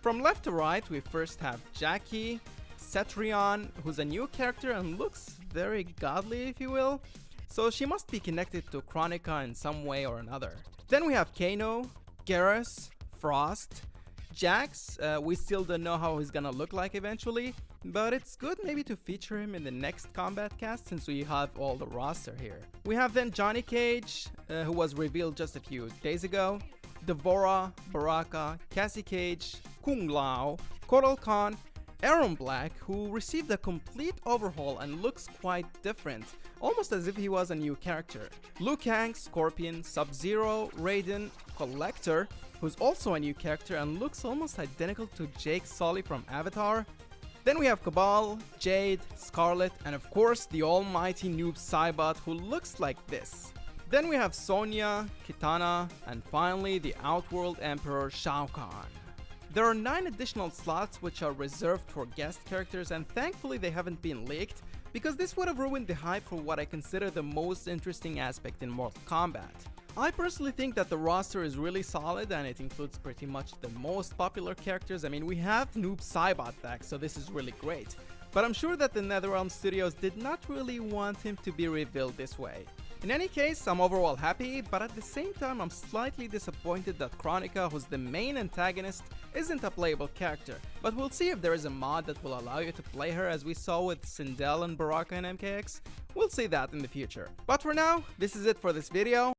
From left to right, we first have Jacqui, Cetrion, who's a new character and looks very godly, if you will. So she must be connected to Kronika in some way or another. Then we have Kano, Geras, Frost, Jax. Uh, we still don't know how he's gonna look like eventually, but it's good maybe to feature him in the next Kombat Cast since we have all the roster here. We have then Johnny Cage, uh, who was revealed just a few days ago, D'Vorah, Baraka, Cassie Cage, Kung Lao, Kotal Khan, Erron Black, who received a complete overhaul and looks quite different, almost as if he was a new character. Liu Kang, Scorpion, Sub-Zero, Raiden, Collector, who's also a new character and looks almost identical to Jake Sully from Avatar. Then we have Kabal, Jade, Skarlet, and of course the almighty noob Saibot who looks like this. Then we have Sonya, Kitana, and finally the Outworld Emperor Shao Kahn. There are 9 additional slots which are reserved for guest characters and thankfully they haven't been leaked because this would have ruined the hype for what I consider the most interesting aspect in Mortal Kombat. I personally think that the roster is really solid and it includes pretty much the most popular characters. I mean, we have Noob Saibot back, so this is really great. But I'm sure that the NetherRealm Studios did not really want him to be revealed this way. In any case, I'm overall happy, but at the same time I'm slightly disappointed that Kronika, who's the main antagonist, isn't a playable character, but we'll see if there is a mod that will allow you to play her as we saw with Sindel and Baraka in MKX. We'll see that in the future. But for now, this is it for this video.